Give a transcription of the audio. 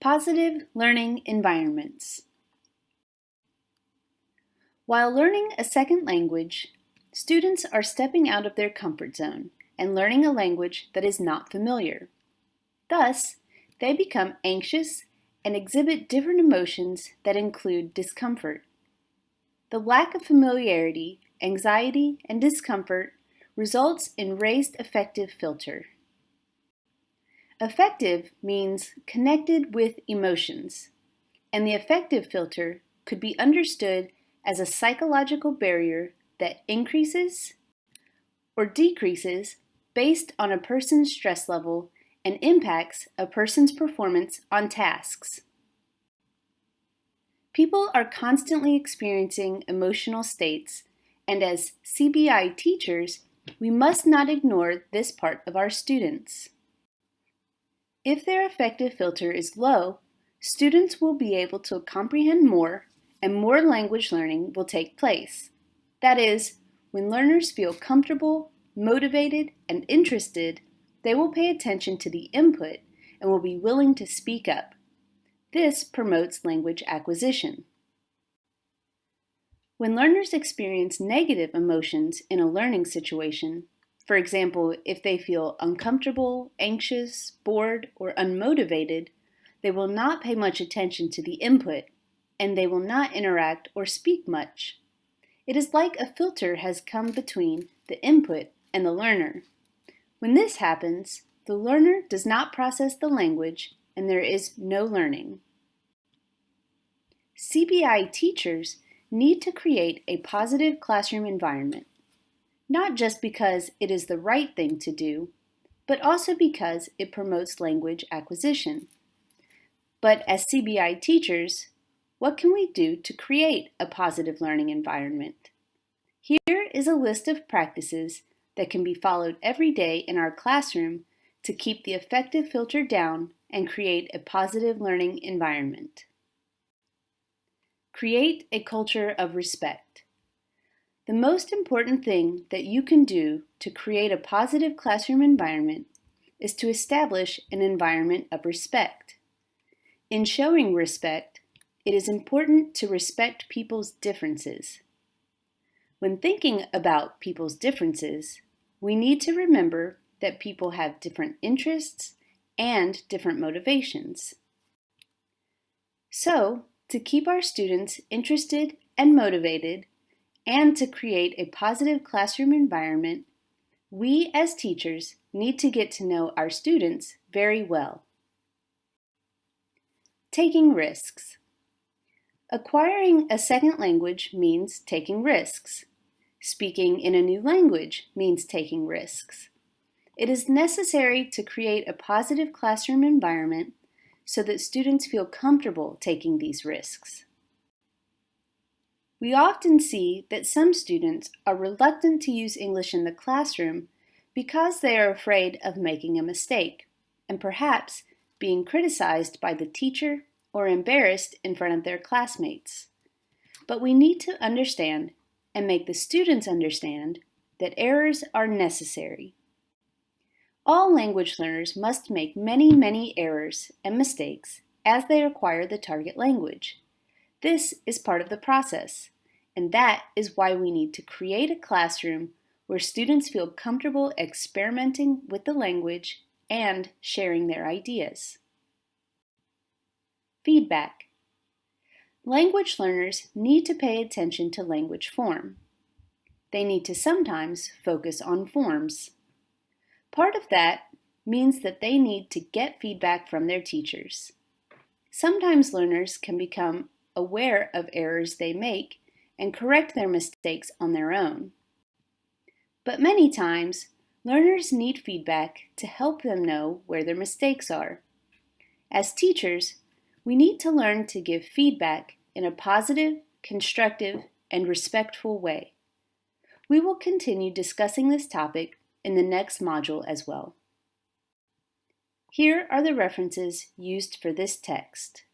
Positive learning environments. While learning a second language, students are stepping out of their comfort zone and learning a language that is not familiar. Thus, they become anxious and exhibit different emotions that include discomfort. The lack of familiarity, anxiety, and discomfort results in raised affective filter. Affective means connected with emotions, and the affective filter could be understood as a psychological barrier that increases or decreases based on a person's stress level and impacts a person's performance on tasks. People are constantly experiencing emotional states, and as CBI teachers, we must not ignore this part of our students. If their affective filter is low, students will be able to comprehend more and more language learning will take place. That is, when learners feel comfortable, motivated, and interested, they will pay attention to the input and will be willing to speak up. This promotes language acquisition. When learners experience negative emotions in a learning situation, for example, if they feel uncomfortable, anxious, bored, or unmotivated, they will not pay much attention to the input, and they will not interact or speak much. It is like a filter has come between the input and the learner. When this happens, the learner does not process the language and there is no learning. CBI teachers need to create a positive classroom environment not just because it is the right thing to do, but also because it promotes language acquisition. But as CBI teachers, what can we do to create a positive learning environment? Here is a list of practices that can be followed every day in our classroom to keep the affective filter down and create a positive learning environment. Create a culture of respect. The most important thing that you can do to create a positive classroom environment is to establish an environment of respect. In showing respect, it is important to respect people's differences. When thinking about people's differences, we need to remember that people have different interests and different motivations. So, to keep our students interested and motivated, and to create a positive classroom environment, we as teachers need to get to know our students very well. Taking risks. Acquiring a second language means taking risks. Speaking in a new language means taking risks. It is necessary to create a positive classroom environment so that students feel comfortable taking these risks. We often see that some students are reluctant to use English in the classroom because they are afraid of making a mistake and perhaps being criticized by the teacher or embarrassed in front of their classmates. But we need to understand and make the students understand that errors are necessary. All language learners must make many, many errors and mistakes as they acquire the target language. This is part of the process, and that is why we need to create a classroom where students feel comfortable experimenting with the language and sharing their ideas. Feedback. Language learners need to pay attention to language form. They need to sometimes focus on forms. Part of that means that they need to get feedback from their teachers. Sometimes learners can become aware of errors they make and correct their mistakes on their own. But many times, learners need feedback to help them know where their mistakes are. As teachers, we need to learn to give feedback in a positive, constructive, and respectful way. We will continue discussing this topic in the next module as well. Here are the references used for this text.